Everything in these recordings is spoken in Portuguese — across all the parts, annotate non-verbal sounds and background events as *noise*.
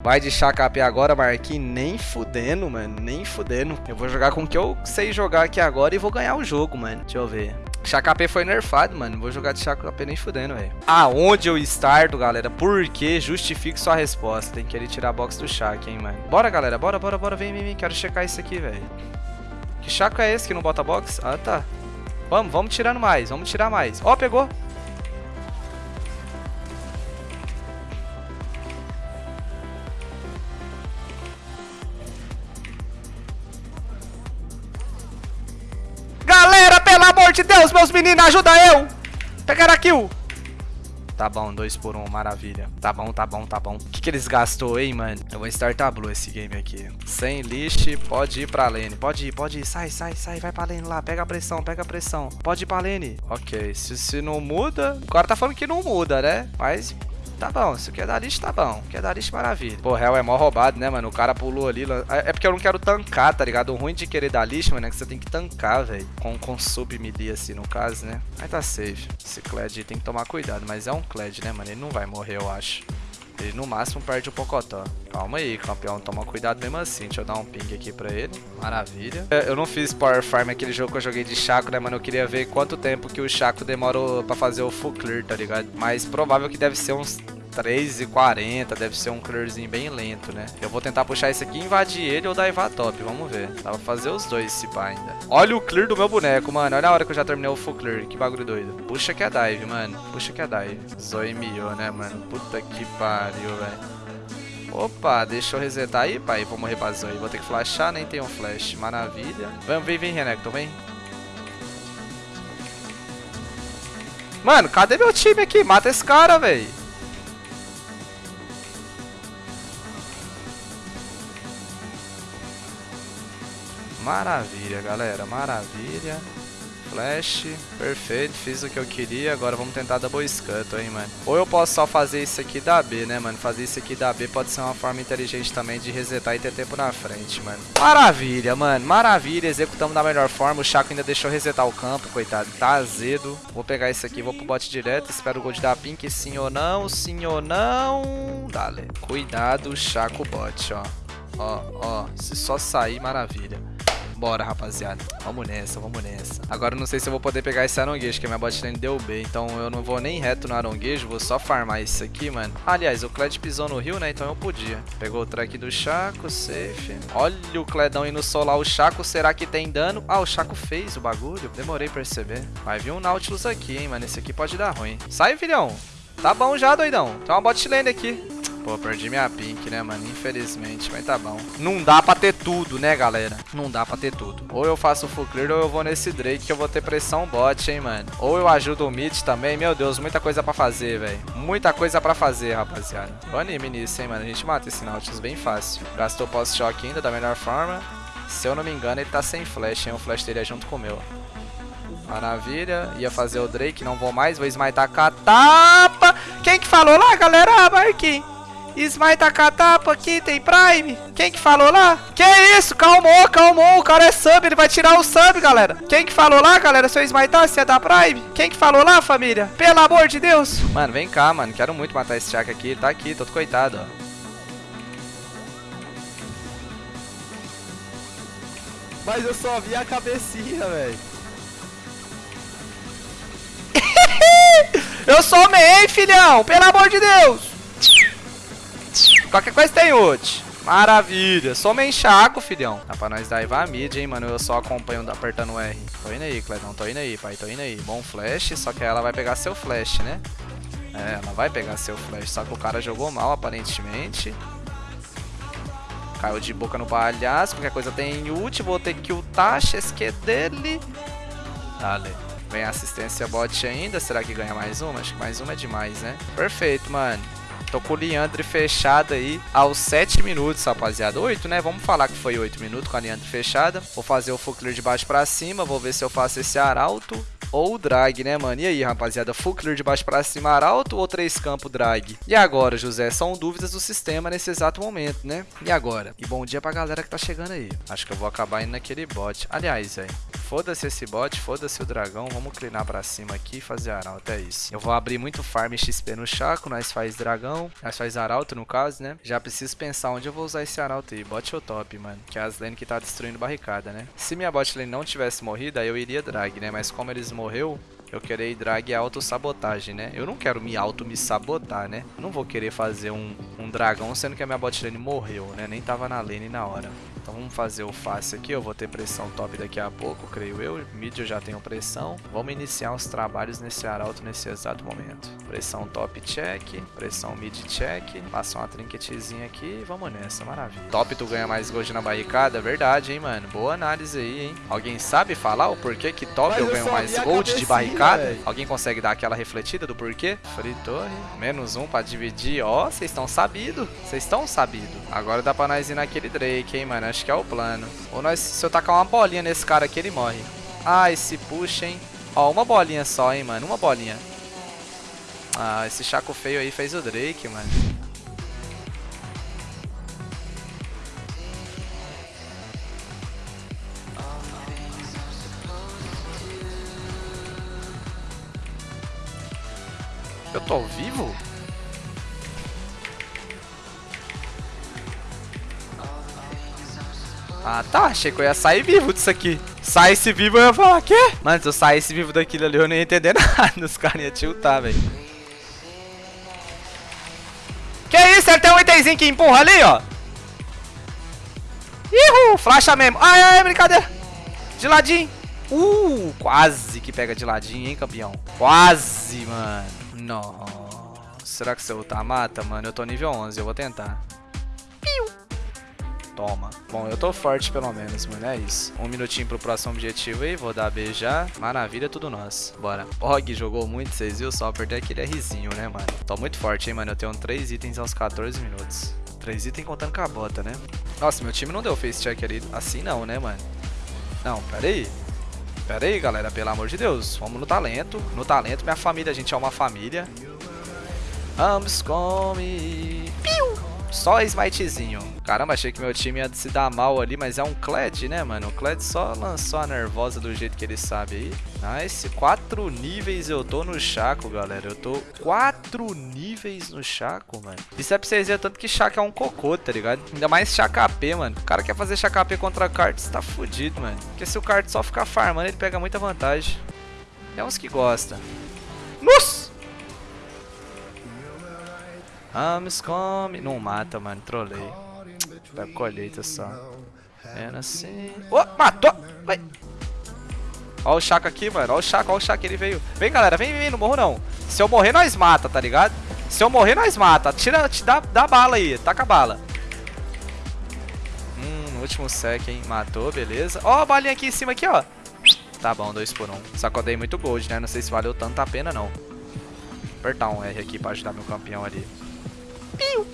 Vai de KP agora, Marquinhos. Nem fudendo, mano. Nem fudendo. Eu vou jogar com o que eu sei jogar aqui agora e vou ganhar o jogo, mano. Deixa eu ver. KP foi nerfado, mano. Vou jogar de KP nem fudendo, velho. Aonde eu starto, galera? Por que? Justifique sua resposta. Tem que ele tirar a box do Shaq, hein, mano. Bora, galera. Bora, bora, bora. Vem, vem, vem. Quero checar isso aqui, velho. Que Chaco é esse que não bota box? Ah, tá. Vamos, vamos tirando mais. Vamos tirar mais. Ó, pegou. De Deus, meus meninos, ajuda eu! Pegar a kill! Tá bom, dois por um, maravilha. Tá bom, tá bom, tá bom. O que, que eles gastou, hein, mano? Eu vou startar blue esse game aqui. Sem lixo, pode ir pra lane. Pode ir, pode ir. Sai, sai, sai. Vai pra lane lá. Pega a pressão, pega a pressão. Pode ir pra lane. Ok, se, se não muda... O cara tá falando que não muda, né? Mas Tá bom, se quer dar lixo, tá bom. Quer dar lixo, maravilha. Pô, Hell é mó roubado, né, mano? O cara pulou ali. É, é porque eu não quero tancar, tá ligado? O ruim de querer dar lixo, mano, é que você tem que tancar, velho. Com, com sub melee, assim, no caso, né? Aí tá safe. Esse Kled tem que tomar cuidado. Mas é um Kled, né, mano? Ele não vai morrer, eu acho. Ele no máximo perde o Pocotó. Calma aí, campeão. Toma cuidado mesmo assim. Deixa eu dar um ping aqui pra ele. Maravilha. Eu não fiz Power Farm aquele jogo que eu joguei de Chaco, né, mano? Eu queria ver quanto tempo que o Chaco demorou pra fazer o full clear, tá ligado? Mas provável que deve ser uns 3,40, deve ser um clearzinho bem lento, né? Eu vou tentar puxar esse aqui, invadir ele ou dar top, vamos ver. Dá pra fazer os dois se pá ainda. Olha o clear do meu boneco, mano. Olha a hora que eu já terminei o full clear, que bagulho doido. Puxa que é dive, mano. Puxa que é dive. Zoe miou, né, mano? Puta que pariu, velho. Opa, deixa eu resetar aí, pai. Vou morrer pra Zoe. Vou ter que flashar, nem tem um flash. Maravilha. Vem, vem, vem, Renekton, vem. Mano, cadê meu time aqui? Mata esse cara, velho. Maravilha, galera. Maravilha. Flash, perfeito, fiz o que eu queria, agora vamos tentar double scut, hein, mano. Ou eu posso só fazer isso aqui da B, né, mano? Fazer isso aqui da B pode ser uma forma inteligente também de resetar e ter tempo na frente, mano. Maravilha, mano, maravilha, executamos da melhor forma, o Chaco ainda deixou resetar o campo, coitado, tá azedo. Vou pegar isso aqui, vou pro bot direto, espero o gold da Pink, sim ou não, sim ou não. Dale. Cuidado, Chaco bot, ó. Ó, ó, se só sair, maravilha. Bora, rapaziada. Vamos nessa, vamos nessa. Agora eu não sei se eu vou poder pegar esse aronguejo, que a minha botlane deu B. Então eu não vou nem reto no aronguejo, vou só farmar isso aqui, mano. Aliás, o Kled pisou no rio, né? Então eu podia. Pegou o track do Chaco, safe. Olha o Cledão indo solar o Chaco. Será que tem dano? Ah, o Chaco fez o bagulho. Demorei perceber. Vai vir um Nautilus aqui, hein, mano. Esse aqui pode dar ruim. Sai, filhão. Tá bom já, doidão. Tem uma bot lane aqui. Pô, perdi minha pink, né, mano? Infelizmente, mas tá bom. Não dá pra ter tudo, né, galera? Não dá pra ter tudo. Ou eu faço full clear ou eu vou nesse Drake que eu vou ter pressão bot, hein, mano? Ou eu ajudo o mid também. Meu Deus, muita coisa pra fazer, velho. Muita coisa pra fazer, rapaziada. Tô anime nisso, hein, mano? A gente mata esse Nautilus bem fácil. Gastou post-shock ainda da melhor forma. Se eu não me engano, ele tá sem flash, hein? O flash dele é junto com o meu. Maravilha. Ia fazer o Drake, não vou mais. Vou smitar com a tapa. Quem que falou lá, galera? Ah, Marquinhos. Smite a catapa aqui, tem Prime. Quem que falou lá? Que isso? Calmou, calmou. O cara é sub, ele vai tirar o sub, galera. Quem que falou lá, galera? Se eu smitar, se é da Prime? Quem que falou lá, família? Pelo amor de Deus. Mano, vem cá, mano. Quero muito matar esse Chaka aqui. Ele tá aqui, todo coitado, ó. Mas eu só vi a cabecinha, velho. *laughs* eu sou main, filhão. Pelo amor de Deus. Qualquer coisa tem ult. Maravilha. Só me enxaco, filhão. Dá pra nós dar a mid, hein, mano. Eu só acompanho apertando o R. Tô indo aí, Cledão. Tô indo aí, pai. Tô indo aí. Bom flash, só que ela vai pegar seu flash, né? É, ela vai pegar seu flash. Só que o cara jogou mal, aparentemente. Caiu de boca no palhaço. Qualquer coisa tem ult. Vou ter que ultar. é dele. Dale. Vem assistência bot ainda. Será que ganha mais uma? Acho que mais uma é demais, né? Perfeito, mano. Tô com o Leandre fechado aí aos 7 minutos, rapaziada. 8, né? Vamos falar que foi 8 minutos com a Leandre fechada. Vou fazer o full clear de baixo pra cima. Vou ver se eu faço esse arauto ou drag, né, mano? E aí, rapaziada, full clear de baixo pra cima, arauto ou três campo drag? E agora, José? São dúvidas do sistema nesse exato momento, né? E agora? E bom dia pra galera que tá chegando aí. Acho que eu vou acabar indo naquele bot. Aliás, velho, Foda-se esse bot, foda-se o dragão. Vamos clinar pra cima aqui e fazer arauto, é isso. Eu vou abrir muito farm XP no Chaco, nós faz dragão, nós faz arauto no caso, né? Já preciso pensar onde eu vou usar esse arauto aí. Bot ou top, mano. Que é as lane que tá destruindo barricada, né? Se minha bot lane não tivesse morrido, aí eu iria drag, né? Mas como eles morreu, eu querer drag auto-sabotagem, né? Eu não quero me auto-me sabotar, né? Eu não vou querer fazer um, um dragão sendo que a minha bot lane morreu, né? Nem tava na lane na hora. Então vamos fazer o fácil aqui, eu vou ter pressão top daqui a pouco, creio eu. Mid eu já tenho pressão. Vamos iniciar os trabalhos nesse arauto nesse exato momento. Pressão top check, pressão mid check. Passa uma trinquetezinha aqui vamos nessa, maravilha. Top tu ganha mais gold na barricada, verdade, hein, mano. Boa análise aí, hein. Alguém sabe falar o porquê que top Mas eu ganho mais gold de barricada? Véio. Alguém consegue dar aquela refletida do porquê? Free torre, menos um pra dividir. Ó, oh, vocês estão sabido. Vocês estão sabido. Agora dá pra nós ir naquele Drake, hein, mano. Acho que é o plano. Ou nós, se eu tacar uma bolinha nesse cara aqui, ele morre. Ah, esse puxa, hein. Ó, uma bolinha só, hein, mano. Uma bolinha. Ah, esse chaco feio aí fez o Drake, mano. Eu tô vivo? Ah, tá. Achei que eu ia sair vivo disso aqui. Saísse vivo, eu ia falar, quê? Mano, se eu saísse vivo daquilo ali, eu não ia entender *laughs* nada. Os caras iam tiltar, velho. Que isso? Ele tem um itemzinho que empurra ali, ó. Ihu, flasha mesmo. Ai, ai, brincadeira. De ladinho. Uh, quase que pega de ladinho, hein, campeão. Quase, mano. Nossa. Será que eu lutar mata, mano? Eu tô nível 11, eu vou tentar. Toma. Bom, eu tô forte pelo menos, mano. É isso. Um minutinho pro próximo objetivo aí. Vou dar B já. Maravilha, tudo nosso. Bora. Og jogou muito, vocês viram? Só perder aquele Rzinho, né, mano? Tô muito forte, hein, mano. Eu tenho 3 itens aos 14 minutos. 3 itens contando com a bota, né? Nossa, meu time não deu face check ali. Assim não, né, mano? Não, pera aí. Pera aí, galera. Pelo amor de Deus. Vamos no talento. No talento, minha família. A gente é uma família. Vamos come. Só smitezinho. Caramba, achei que meu time ia se dar mal ali, mas é um Kled, né, mano? O Kled só lançou a nervosa do jeito que ele sabe aí. Nice. Quatro níveis eu tô no Chaco, galera. Eu tô quatro níveis no Chaco, mano. Isso é pra vocês verem tanto que Chaco é um cocô, tá ligado? Ainda mais Chaco AP, mano. O cara quer fazer Chaco AP contra Karts, tá fudido, mano. Porque se o Kart só ficar farmando, ele pega muita vantagem. É uns que gosta. Nossa! Ames come. Não mata, mano. Trolei. Tá colheita só. É assim. Oh, matou! Vai. Ó o Chaco aqui, mano. Ó o Chaco, ó o Chaco. Ele veio. Vem, galera. Vem, vem, não morro não. Se eu morrer, nós mata, tá ligado? Se eu morrer, nós mata. Tira, te dá, dá bala aí. Taca a bala. Hum, último sec, hein. Matou, beleza. Ó a balinha aqui em cima, aqui, ó. Tá bom, dois por um. Só que eu dei muito gold, né? Não sei se valeu tanto a pena, não. Apertar um R aqui pra ajudar meu campeão ali. Piu.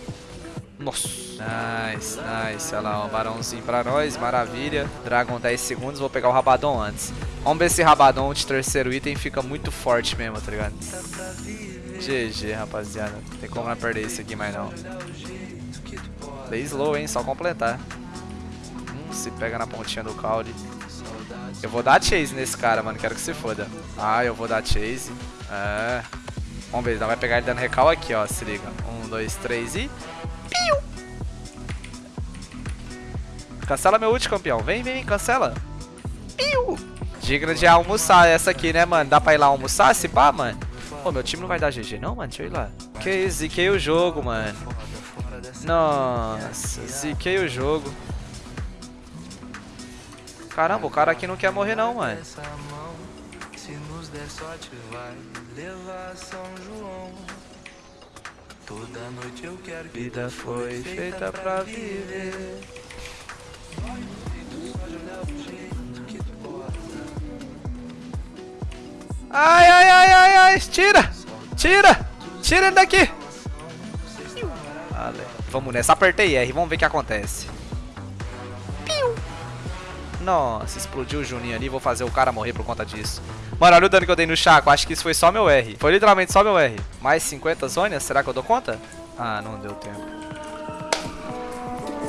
Nossa. Nice, nice. Olha lá, um barãozinho pra nós. Maravilha. Dragon 10 segundos. Vou pegar o Rabadon antes. Vamos ver se Rabadon de terceiro item fica muito forte mesmo, tá ligado? GG, rapaziada. Não tem como não perder isso aqui mais não. Dei slow, hein? Só completar. Hum, se pega na pontinha do caule. Eu vou dar chase nesse cara, mano. Quero que se foda. Ah, eu vou dar chase. É. Vamos ver, ele vai pegar ele dando recal aqui, ó. Se liga. Dois, três e... Piu! Cancela meu ult, campeão. Vem, vem, cancela. Piu! Digna de almoçar essa aqui, né, mano? Dá pra ir lá almoçar, se pá, mano? Pô, meu time não vai dar GG não, mano? Deixa eu ir lá. Que ziquei o jogo, mano. Nossa, ziquei o jogo. Caramba, o cara aqui não quer morrer não, mano der sorte vai levar São João. Toda noite eu quero que vida foi feita pra viver. Ai, ai, ai, ai, ai, tira! Tira! Tira ele daqui! Vamos nessa, apertei R, vamos ver o que acontece. Nossa, explodiu o Juninho ali, vou fazer o cara morrer por conta disso. Mano, olha o dano que eu dei no Chaco, acho que isso foi só meu R. Foi literalmente só meu R. Mais 50 zonas, será que eu dou conta? Ah, não deu tempo.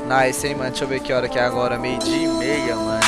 Nice, hein, mano. Deixa eu ver que hora que é agora. Meio dia e meia, mano.